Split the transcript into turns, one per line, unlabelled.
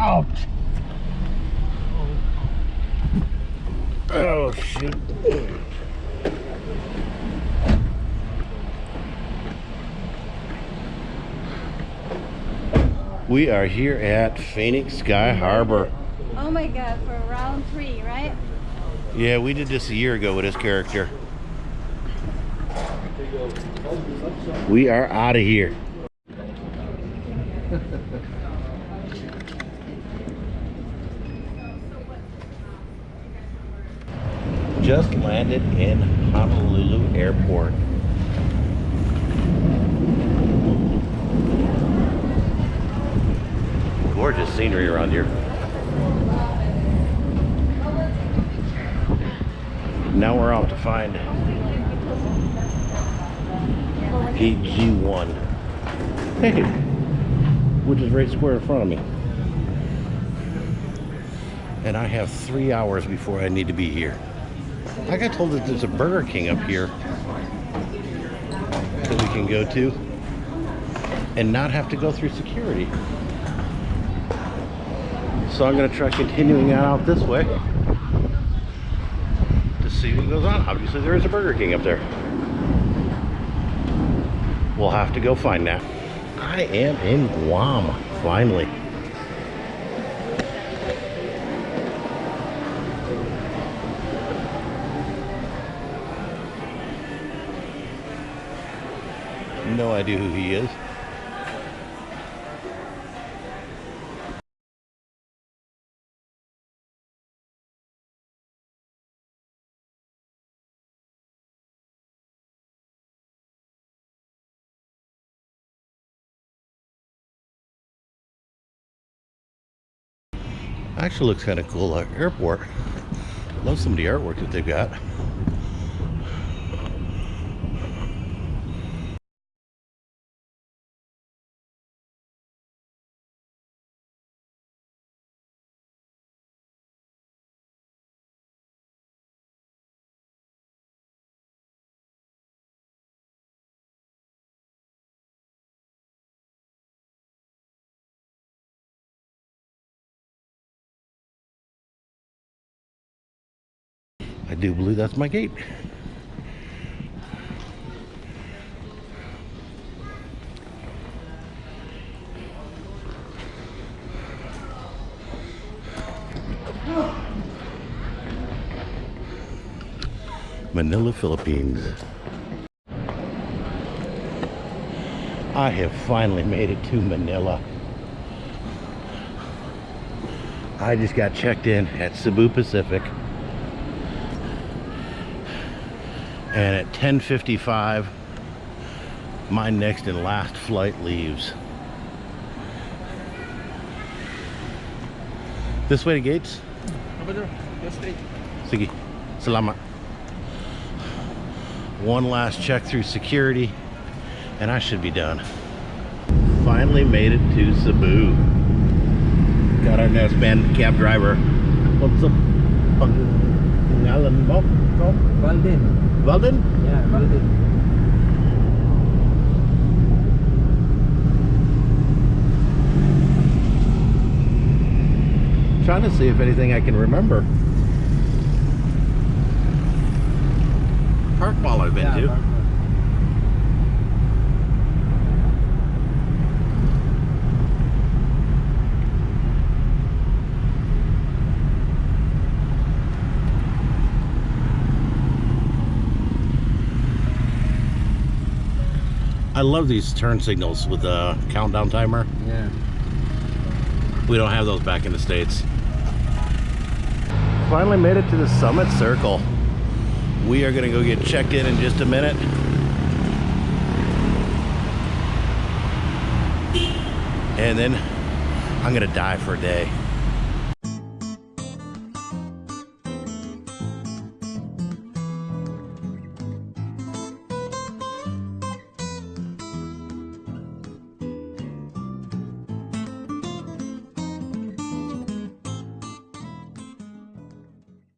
Ouch. Oh, shoot. We are here at Phoenix Sky Harbor.
Oh my god, for round three, right?
Yeah, we did this a year ago with this character. We are out of here. Just landed in Honolulu Airport. Gorgeous scenery around here. Now we're off to find PG1. Hey, which is right square in front of me. And I have three hours before I need to be here. I got told that there's a Burger King up here that we can go to and not have to go through security. So I'm gonna try continuing on out this way to see what goes on. Obviously there is a Burger King up there. We'll have to go find that. I am in Guam, finally. No idea who he is. Actually looks kind of cool, uh, airport. Love some of the artwork that they've got. I do believe that's my gate. Manila, Philippines. I have finally made it to Manila. I just got checked in at Cebu Pacific. And at 10:55 my next and last flight leaves. This way to gates? Sige salamat one last check through security and I should be done. Finally made it to Cebu. Got our next band cab driver. What's up pangalan mo
Valden.
Walden?
Yeah, Valden.
Trying to see if anything I can remember. Park ball I've been
Yeah,
to. I love these turn signals with the countdown timer.
Yeah.
We don't have those back in the States. Finally made it to the Summit Circle. We are gonna go get checked in in just a minute. And then I'm gonna die for a day.